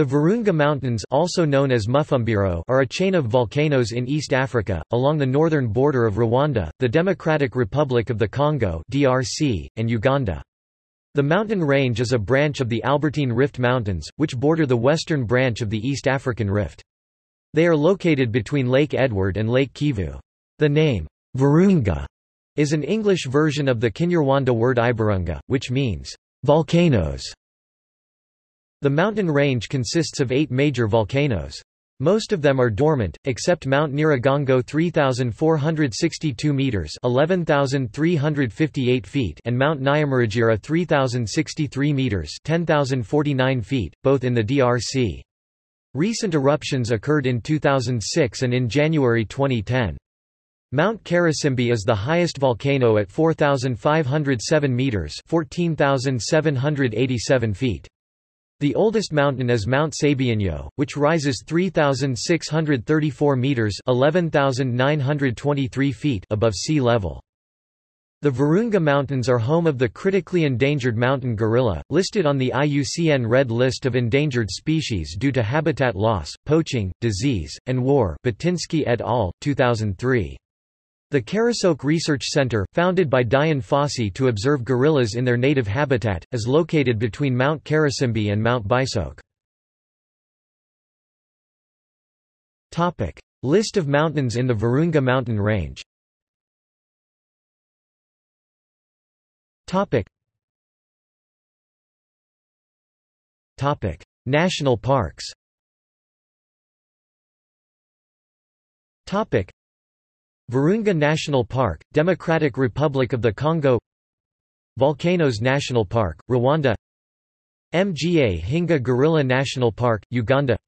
The Virunga Mountains also known as Mufumbiro are a chain of volcanoes in East Africa, along the northern border of Rwanda, the Democratic Republic of the Congo DRC, and Uganda. The mountain range is a branch of the Albertine Rift Mountains, which border the western branch of the East African Rift. They are located between Lake Edward and Lake Kivu. The name, Virunga, is an English version of the Kinyarwanda word Iburunga, which means, volcanoes. The mountain range consists of eight major volcanoes. Most of them are dormant, except Mount Nyiragongo 3,462 meters (11,358 feet) and Mount Nyamuragira 3,063 meters (10,049 feet), both in the DRC. Recent eruptions occurred in 2006 and in January 2010. Mount Karisimbi is the highest volcano at 4,507 meters (14,787 feet). The oldest mountain is Mount Sabyinyo, which rises 3,634 metres 11,923 feet above sea level. The Virunga Mountains are home of the critically endangered mountain gorilla, listed on the IUCN Red List of Endangered Species due to habitat loss, poaching, disease, and war Batinsky et al., 2003. The Karisoke Research Center, founded by Dian Fossey to observe gorillas in their native habitat, is located between Mount Karisimbi and Mount Bisoke. List of mountains in the Virunga mountain range. National parks Virunga National Park, Democratic Republic of the Congo Volcanoes National Park, Rwanda Mgahinga Gorilla National Park, Uganda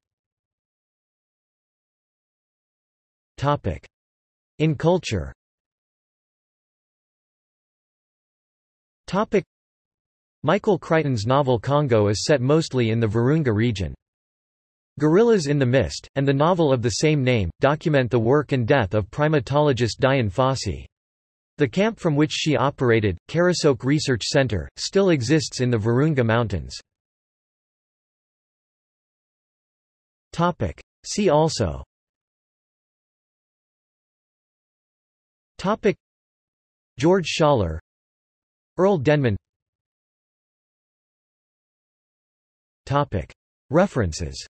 In culture Michael Crichton's novel Congo is set mostly in the Virunga region. Gorillas in the Mist, and the novel of the same name, document the work and death of primatologist Dian Fossey. The camp from which she operated, Karisoke Research Center, still exists in the Virunga Mountains. See also. Topic. George Schaller Earl Denman. Topic. References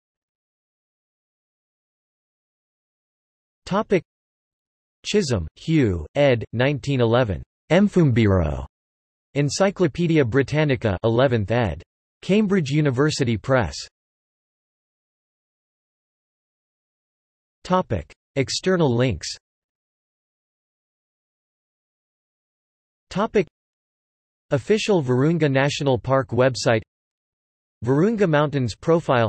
Topic Chisholm, Hugh, ed. 1911. Mfumbiro. Encyclopædia Britannica 11th ed. Cambridge University Press. Topic External links Topic Official Virunga National Park website Virunga Mountains profile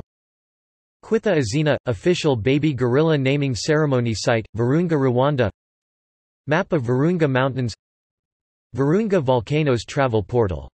Kwita Izina – official baby gorilla naming ceremony site, Virunga Rwanda. Map of Virunga Mountains. Virunga Volcanoes travel portal